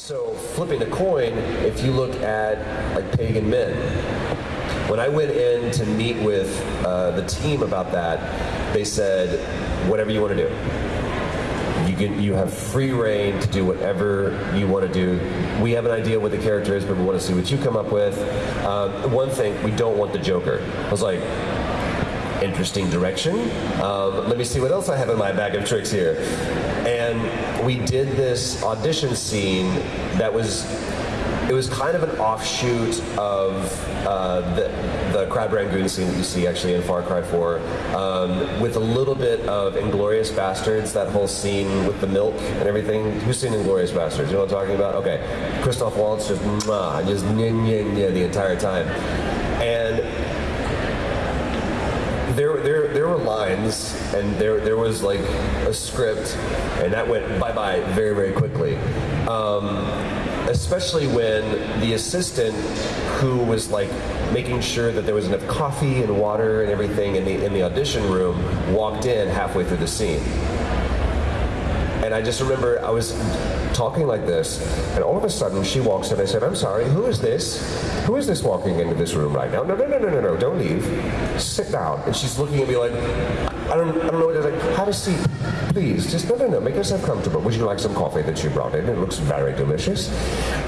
So flipping a coin, if you look at like Pagan Min, when I went in to meet with uh, the team about that, they said, whatever you want to do. You can you have free reign to do whatever you want to do. We have an idea what the character is, but we want to see what you come up with. Um, one thing, we don't want the Joker. I was like, interesting direction. Um, let me see what else I have in my bag of tricks here. And we did this audition scene that was it was kind of an offshoot of uh, the, the crab rangoon scene that you see actually in Far Cry 4, um, with a little bit of Inglourious Basterds, that whole scene with the milk and everything. Who's seen Inglourious Basterds? You know what I'm talking about? Okay. Christoph Waltz just, mwah, just nyeh, nyeh, nyeh the entire time. And there, there, there were lines, and there, there was like a script, and that went bye bye very, very quickly. Um, especially when the assistant, who was like making sure that there was enough coffee and water and everything in the in the audition room, walked in halfway through the scene. And I just remember I was talking like this, and all of a sudden she walks in. I said, I'm sorry, who is this? Who is this walking into this room right now? No, no, no, no, no, no, don't leave. Sit down. And she's looking at me like, I don't, I don't know what to like, have a seat. Please, just no, no, no, make yourself comfortable. Would you like some coffee that she brought in? It looks very delicious.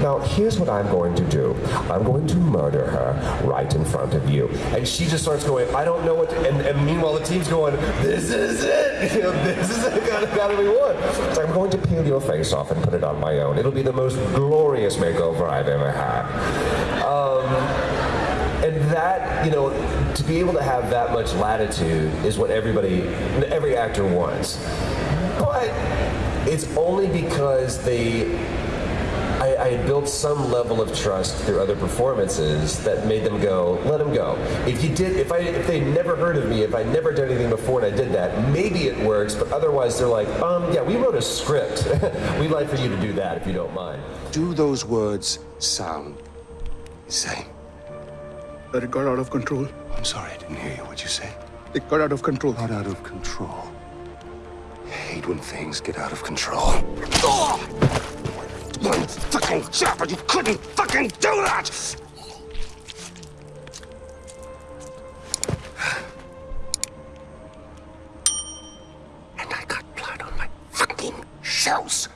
Now, here's what I'm going to do. I'm going to murder her right in front of you. And she just starts going, I don't know what to, and, and meanwhile the team's going, this is it. This is it. Gotta, gotta be one. I'm going to peel your face off and put it on my own. It'll be the most glorious makeover I've ever had. Um, and that, you know, to be able to have that much latitude is what everybody, every actor wants. But it's only because they, I, had built some level of trust through other performances that made them go, let them go. If you did, if I, if they never heard of me, if I'd never done anything before and I that, maybe it works. But otherwise, they're like, um, yeah, we wrote a script. We'd like for you to do that if you don't mind. Do those words sound the same? That it got out of control. I'm sorry, I didn't hear you. What'd you say? It got out of control. Got out of control. I hate when things get out of control. Oh! One fucking job, and you couldn't fucking do that! shows